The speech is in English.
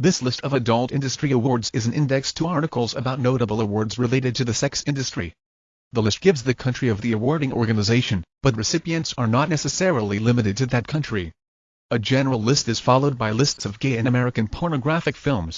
This list of adult industry awards is an index to articles about notable awards related to the sex industry. The list gives the country of the awarding organization, but recipients are not necessarily limited to that country. A general list is followed by lists of gay and American pornographic films,